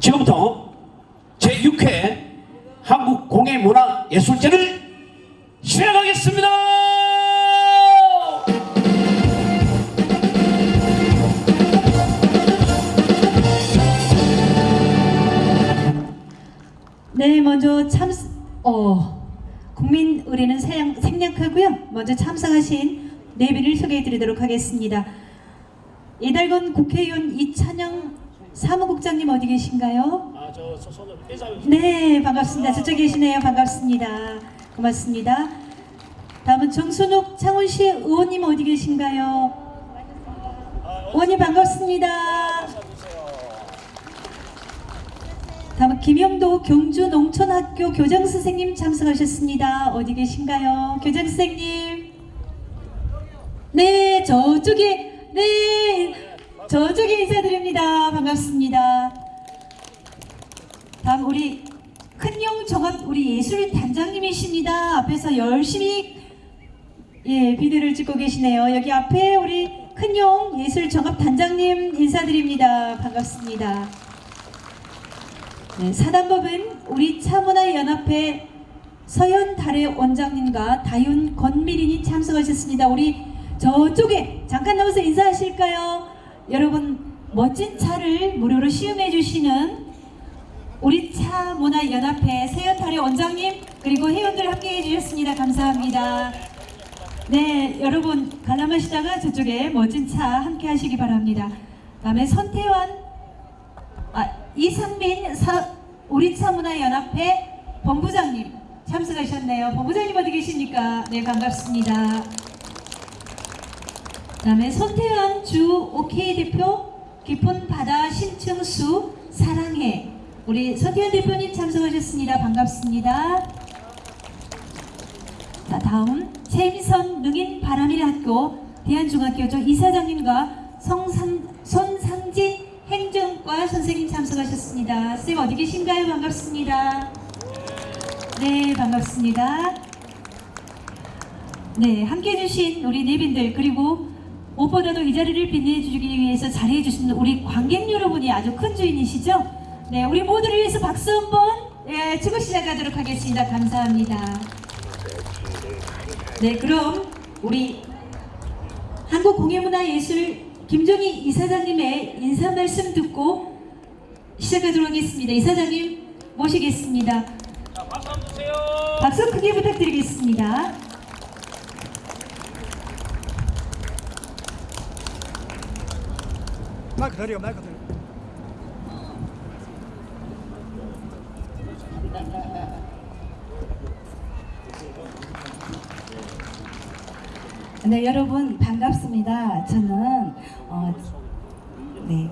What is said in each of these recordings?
지금부터 제6회 한국공예문화예술제를 시작하겠습니다. 네, 먼저 참, 어, 국민 생- 생략하고요. 먼저 참석하신 네 분을 소개해 드리도록 하겠습니다. 이달건 국회의원 이찬영 사무국장님 어디 계신가요? 아, 저, 저 손을 인사 네, 반갑습니다. 저쪽에 계시네요. 반갑습니다. 고맙습니다. 다음은 정순욱 창원시 의원님 어디 계신가요? 의원님 반갑습니다. 다음은 김영도 경주 농촌학교 교장 선생님 참석하셨습니다. 어디 계신가요? 교장 선생님. 네, 저쪽에, 네, 저쪽에 인사드립니다. 반갑습니다. 다음 우리 큰용 정합 우리 예술 단장님이십니다. 앞에서 열심히 예 비디오를 찍고 계시네요. 여기 앞에 우리 큰용 예술 정합 단장님 인사드립니다. 반갑습니다. 네, 사단법은 우리 차문화연합회 서현 달의 원장님과 다윤 권미린이 참석하셨습니다. 우리 저쪽에 잠깐 나와서 인사하실까요? 여러분 멋진 차를 무료로 시음해 주시는 우리 차 문화연합회 세연탈의 원장님 그리고 회원들 함께해 주셨습니다. 감사합니다. 네, 여러분 관람하시다가 저쪽에 멋진 차 함께 하시기 바랍니다. 다음에 선태환, 아, 이상민 사, 우리 차 문화연합회 본부장님 참석하셨네요. 본부장님 어디 계십니까? 네, 반갑습니다. 다음에 손태환 주 OK 대표 깊은 바다 신층수 사랑해 우리 손태환 대표님 참석하셨습니다. 반갑습니다. 자, 다음 최미선 능인 바람일 학교 대한중학교조 이사장님과 성상, 손상진 행정과 선생님 참석하셨습니다. 쌤 어디 계신가요? 반갑습니다. 네, 반갑습니다. 네, 함께 해 주신 우리 네빈들 그리고 무엇보다도 이 자리를 빛내 주기 위해서 자리해 주신 우리 관객 여러분이 아주 큰 주인이시죠? 네, 우리 모두를 위해서 박수 한번 예, 치고 시작하도록 하겠습니다. 감사합니다. 네, 그럼 우리 한국공예문화예술 김종희 이사장님의 인사 말씀 듣고 시작하도록 하겠습니다. 이사장님 모시겠습니다. 자, 박수 한번 주세요. 박수 크게 부탁드리겠습니다. 마이크 드려 마이크 드려 네, 여러분 반갑습니다. 저는 어, 네,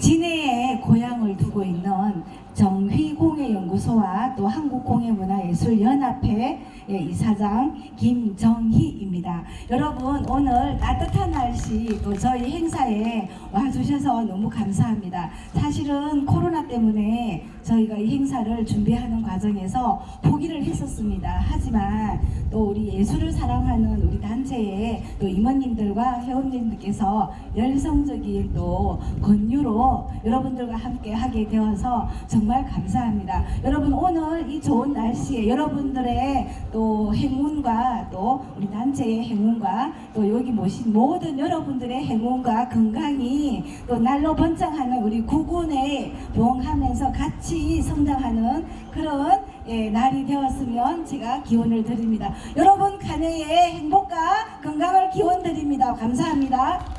진해에 고향을 두고 있는 정휘공예연구소와 또 한국공예문화예술연합회 예, 이사장 김정희입니다. 여러분 오늘 따뜻한 날씨 또 저희 행사에 와주셔서 너무 감사합니다. 사실은 코로나 때문에 저희가 이 행사를 준비하는 과정에서 포기를 했었습니다. 하지만 또 우리 예술을 사랑하는 우리 단체의 또 임원님들과 회원님들께서 열성적인 또 권유로 여러분들과 함께 하게 되어서 정말 감사합니다. 여러분 오늘 이 좋은 날씨에 여러분들의 또 행운과 또 우리 단체의 행운과 또 여기 모신 모든 여러분들의 행운과 건강이 또 날로 번창하는 우리 구군에 부흥하면서 같이 성장하는 그런 예, 날이 되었으면 제가 기원을 드립니다. 여러분 간해의 행복과 건강을 기원 드립니다. 감사합니다.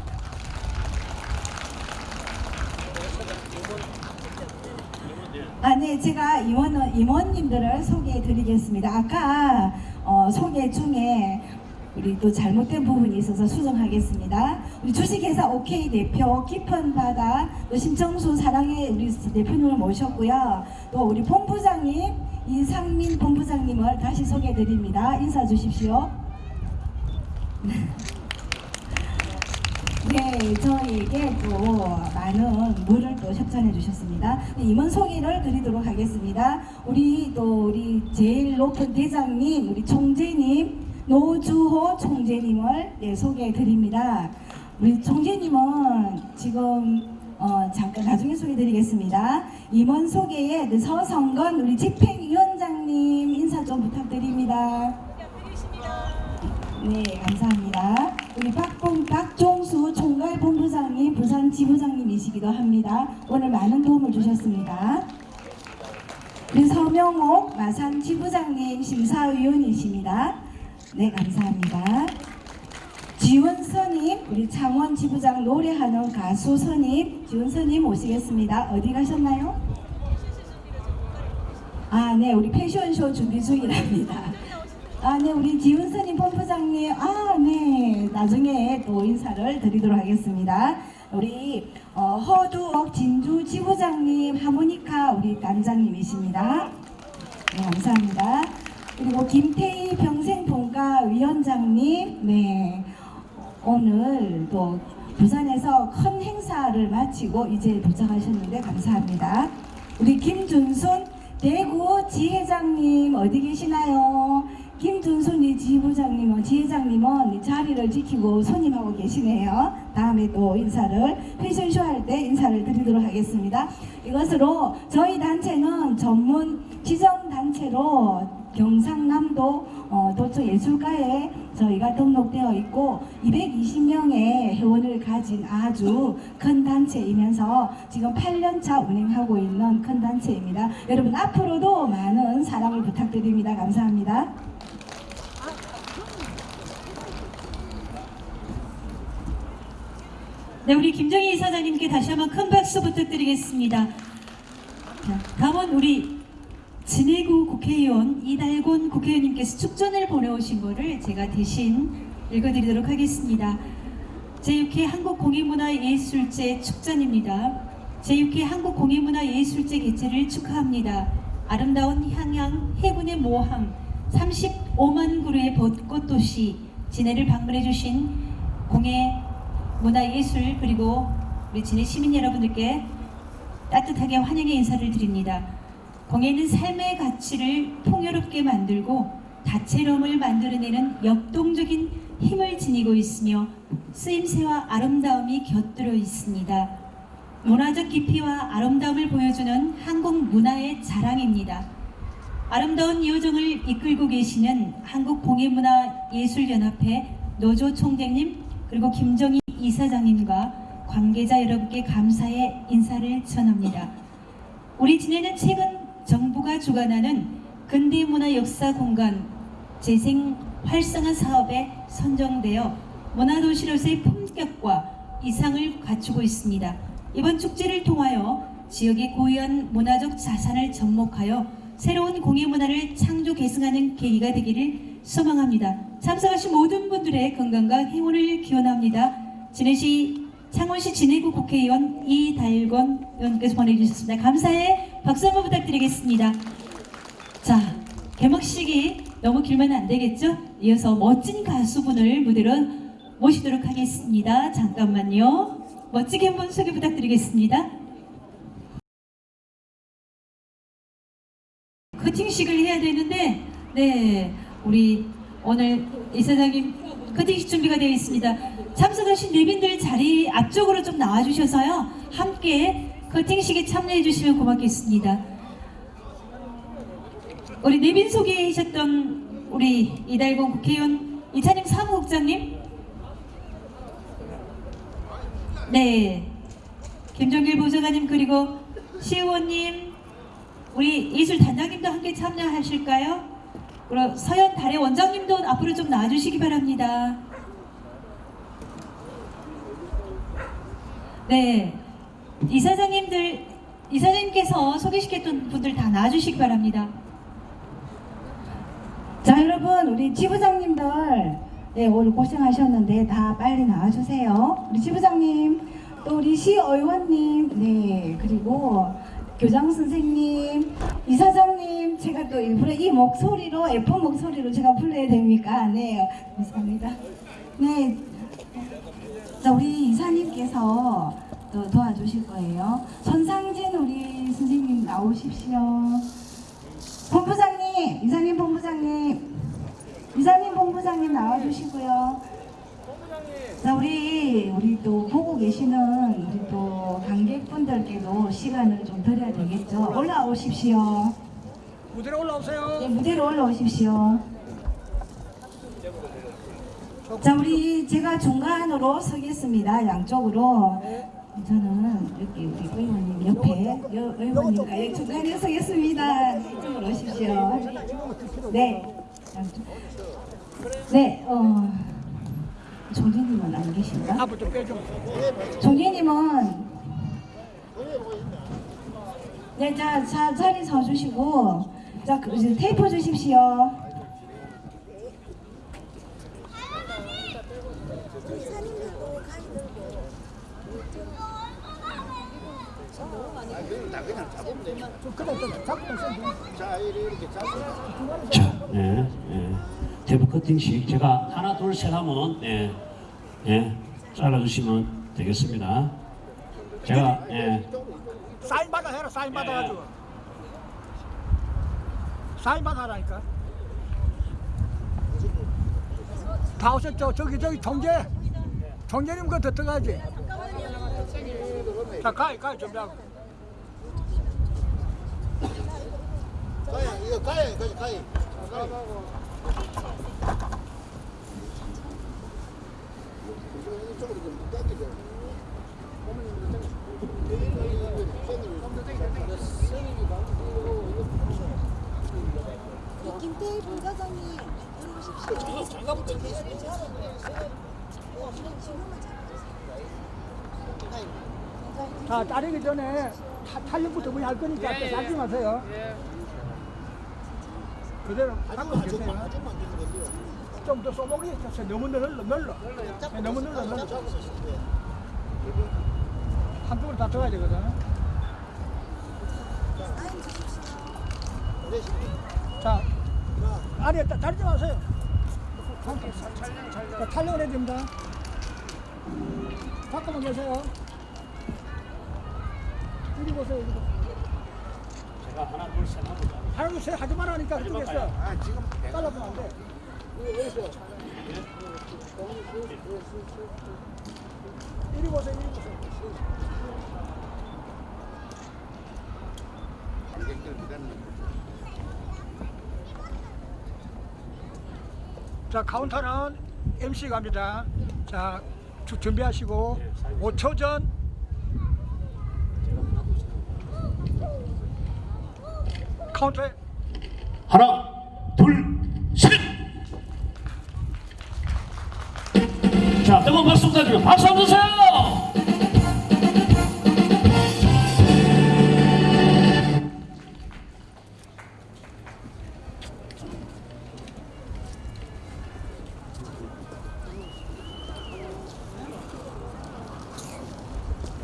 아, 네, 제가 임원, 임원님들을 소개해 드리겠습니다. 아까 어, 소개 중에 우리 또 잘못된 부분이 있어서 수정하겠습니다. 우리 주식회사 OK 대표 깊은 바다 또 심정수 사랑의 우리 대표님을 모셨고요. 또 우리 본부장님 이상민 본부장님을 다시 소개해 드립니다. 인사 주십시오. 네, 저에게 또 많은 물을 또 협찬해 주셨습니다. 네, 임원 소개를 드리도록 하겠습니다. 우리 또 우리 제일 높은 대장님, 우리 총재님, 노주호 총재님을 네, 소개해 드립니다. 우리 총재님은 지금 어, 잠깐 나중에 소개드리겠습니다. 임원 소개에 그 서성건 우리 집행위원장님 인사 좀 부탁드립니다. 네, 감사합니다. 우리 박봉, 박종수 총괄본부장님, 부산 지부장님이시기도 합니다. 오늘 많은 도움을 주셨습니다. 우리 서명옥 마산 지부장님 심사위원이십니다. 네, 감사합니다. 지원선님, 우리 창원 지부장 노래하는 가수 선님, 지원선님 오시겠습니다. 어디 가셨나요? 아, 네, 우리 패션쇼 준비 중이랍니다. 아, 네, 우리 지훈선님 본부장님, 아, 네, 나중에 또 인사를 드리도록 하겠습니다. 우리 어, 허두옥 진주 지부장님, 하모니카 우리 단장님이십니다. 네, 감사합니다. 그리고 김태희 평생본가 위원장님, 네, 오늘 또 부산에서 큰 행사를 마치고 이제 도착하셨는데 감사합니다. 우리 김준순 대구 지회장님 어디 계시나요? 김준순 이 지부장님은 지회장님은 이 자리를 지키고 손님하고 계시네요. 다음에 또 인사를 패션쇼 할 때 인사를 드리도록 하겠습니다. 이것으로 저희 단체는 전문 지정 단체로 경상남도 어, 도처 예술가에 저희가 등록되어 있고 220명의 회원을 가진 아주 큰 단체이면서 지금 8년차 운행하고 있는 큰 단체입니다. 여러분 앞으로도 많은 사랑을 부탁드립니다. 감사합니다. 네, 우리 김정희 이사장님께 다시 한번 큰 박수 부탁드리겠습니다. 자, 다음은 우리 진해구 국회의원 이달곤 국회의원님께서 축전을 보내오신 거를 제가 대신 읽어드리도록 하겠습니다. 제6회 한국공예문화예술제 축전입니다. 제6회 한국공예문화예술제 개최를 축하합니다. 아름다운 향양 해군의 모함 35만 그루의 벚꽃 도시 진해를 방문해 주신 공예 문화예술 그리고 우리 진해 시민 여러분들께 따뜻하게 환영의 인사를 드립니다. 공예는 삶의 가치를 풍요롭게 만들고 다채로움을 만들어내는 역동적인 힘을 지니고 있으며 쓰임새와 아름다움이 곁들여 있습니다. 문화적 깊이와 아름다움을 보여주는 한국 문화의 자랑입니다. 아름다운 요정을 이끌고 계시는 한국공예문화예술연합회 노조 총장님 그리고 김정희 이사장님과 관계자 여러분께 감사의 인사를 전합니다. 우리 진해는 최근 정부가 주관하는 근대문화 역사 공간 재생 활성화 사업에 선정되어 문화도시로서의 품격과 이상을 갖추고 있습니다. 이번 축제를 통하여 지역의 고유한 문화적 자산을 접목하여 새로운 공예 문화를 창조 계승하는 계기가 되기를 소망합니다. 참석하신 모든 분들의 건강과 행운을 기원합니다. 진해시 창원시 진해구 국회의원 이달건 의원께서 보내주셨습니다. 감사의 박수 한번 부탁드리겠습니다. 자, 개막식이 너무 길면 안 되겠죠? 이어서 멋진 가수분을 무대로 모시도록 하겠습니다. 잠깐만요. 멋지게 한번 소개 부탁드리겠습니다. 커팅식을 해야 되는데, 네, 우리 오늘 이사장님 커팅식 준비가 되어 있습니다. 참석하신 내빈들 자리 앞쪽으로 좀 나와주셔서요. 함께 커팅식에 참여해 주시면 고맙겠습니다. 우리 내빈 소개하셨던 우리 이달곤 국회의원 이찬영 사무국장님 네 김정길 보좌관님 그리고 시의원님 우리 예술 단장님도 함께 참여하실까요? 그리고 서현 달의 원장님도 앞으로 좀 나와주시기 바랍니다. 네, 이사장님들 이사장님께서 소개시켰던 분들 다 나와주시기 바랍니다. 자 여러분 우리 지부장님들 네, 오늘 고생하셨는데 다 빨리 나와주세요. 우리 지부장님 또 우리 시의원님 네 그리고 교장 선생님 이사장님 제가 또 일부러 이 목소리로 예쁜 목소리로 제가 불러야 됩니까? 네 감사합니다. 네. 자 우리 이사님께서 또 도와주실 거예요. 손상진 우리 선생님 나오십시오. 본부장님, 이사님 본부장님, 이사님 본부장님 나와주시고요. 자 우리 우리 또 보고 계시는 우리 또 관객분들께도 시간을 좀 드려야 되겠죠. 올라오십시오. 무대로 올라오세요. 네, 무대로 올라오십시오. 자, 우리 제가 중간으로 서겠습니다. 양쪽으로. 저는 여기 우리 의원님 옆에 여, 의원님과 여기 중간에 서겠습니다. 이쪽으로 오십시오. 네. 네, 어, 종진님은 안 계신가? 앞으로 좀 빼줘. 종진님은 네, 자, 자 자리 서주시고 자, 그, 이제 테이프 주십시오. 좀좀 자, 예, 예. 대부 커팅식 제가 하나 둘 셋 하면 예, 예, 잘라주시면 되겠습니다. 제가 예, 사인 받아 해라. 사인 받아가지고. 사인 받아 하라니까. 다 오셨죠? 저기 저기 정재. 정재님 그거 들어가야지. 자, 가이 가이 준비하고. 가야 이거 이쪽으로 좀 당기죠. 김태희 들어오십시오. 자, 따르기 전에 타, 탄력부터 우리 할 거니까 잡지 마세요. 그대로 잡고 계세요. 좀더 쏘목이 있었어요. 너무 늘러. 네, 너무 늘러, 늘러. 한쪽으로 다 들어가야 되거든. 자, 아래 따- 따르지 마세요. 자, 탄력을 해야 됩니다. 잠깐만 계세요. 이리 보세요, 이리 보세요. 제가 하나 둘 셋 하보자. 하나 둘셋 하지 말라니까 그쪽에서 아 지금 잘라보면 안 돼. 이리 보세요, 이리 보세요. 관객들 기다리는 자, 카운터는 MC 갑니다. 자, 주- 준비하시고 5초 전 카운터에 하나, 둘, 셋. 자, 뜨거운 박수 부탁드립니다. 박수 한번 주세요.